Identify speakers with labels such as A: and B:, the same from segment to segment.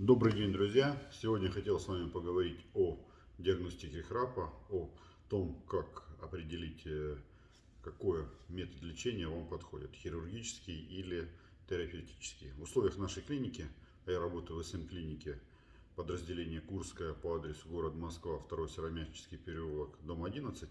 A: Добрый день, друзья! Сегодня хотел с вами поговорить о диагностике храпа, о том, как определить, э, какой метод лечения вам подходит, хирургический или терапевтический. В условиях нашей клиники, а я работаю в СМ-клинике, подразделение Курская по адресу город Москва, 2 Сыромятнический переулок, дом 11,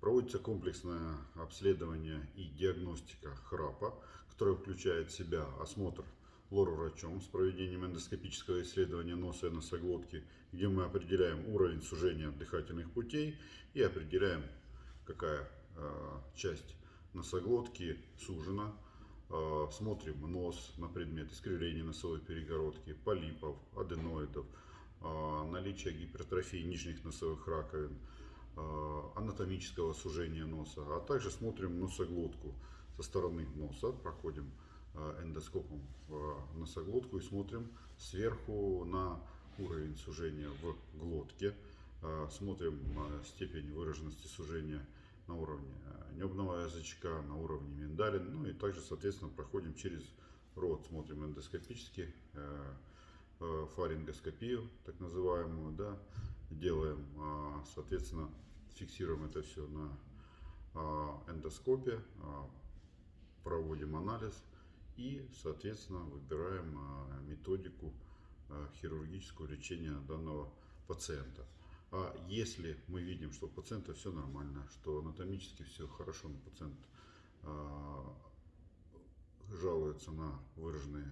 A: проводится комплексное обследование и диагностика храпа, которое включает в себя осмотр лор-врачом с проведением эндоскопического исследования носа и носоглотки, где мы определяем уровень сужения дыхательных путей и определяем, какая э, часть носоглотки сужена. Э, смотрим нос на предмет искривления носовой перегородки, полипов, аденоидов, э, наличие гипертрофии нижних носовых раковин, анатомического сужения носа, а также смотрим носоглотку со стороны носа, проходим эндоскопом в носоглотку и смотрим сверху на уровень сужения в глотке. Э, смотрим степень выраженности сужения на уровне э, небного язычка, на уровне миндалин. Ну и также, соответственно, проходим через рот, смотрим эндоскопически, фарингоскопию, так называемую, да, делаем, соответственно, фиксируем это все на эндоскопе, проводим анализ и, соответственно, выбираем а, методику а, хирургического лечения данного пациента. А если мы видим, что у пациента все нормально, что анатомически все хорошо, но пациент а, жалуется на выраженные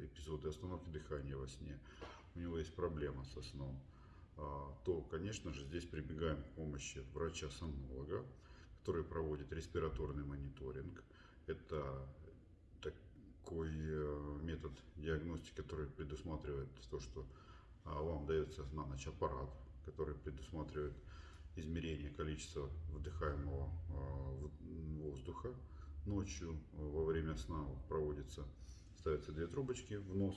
A: эпизоды остановки дыхания во сне, у него есть проблема со сном, то, конечно же, здесь прибегаем к помощи врача-сомнолога, который проводит респираторный мониторинг. Это такой э, метод диагностики, который предусматривает то, что а, вам дается на ночь аппарат, который предусматривает измерение количества вдыхаемого а, воздуха. Ночью во время сна проводится, ставятся две трубочки в нос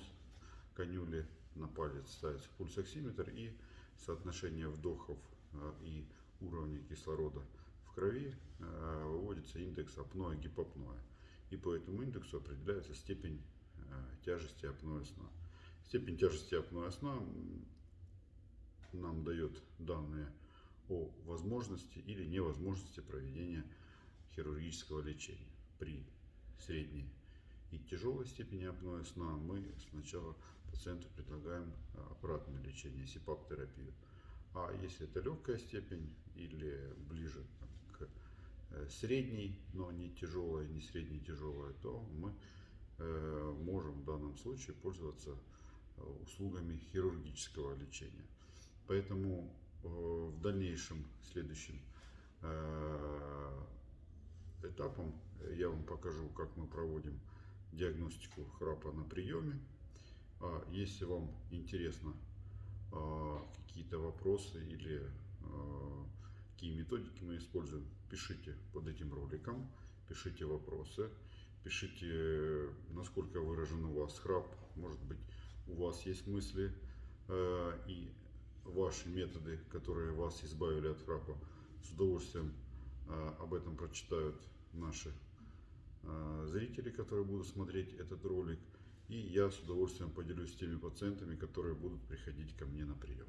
A: конюли, на палец ставится пульсоксиметр и соотношение вдохов а, и уровня кислорода в крови выводится индекс апноэ гипопноэ и по этому индексу определяется степень тяжести апноэ сна. Степень тяжести апноэ сна нам дает данные о возможности или невозможности проведения хирургического лечения. При средней и тяжелой степени апноэ сна мы сначала пациенту предлагаем э, аппаратное лечение, СИПАП-терапию. А если это легкая степень или ближе к Э, средний, но не тяжелая, не средне тяжелая, то мы э, можем в данном случае пользоваться э, услугами хирургического лечения. Поэтому в дальнейшем, следующим этапом я вам покажу, как мы проводим диагностику храпа на приеме. А если вам интересно какие-то вопросы или какие методики мы используем, пишите под этим роликом, пишите вопросы, пишите, насколько выражен у вас храп, может быть, у вас есть мысли э, и ваши методы, которые вас избавили от храпа, с удовольствием э, об этом прочитают наши э, зрители, которые будут смотреть этот ролик. И я с удовольствием поделюсь с теми пациентами, которые будут приходить ко мне на прием.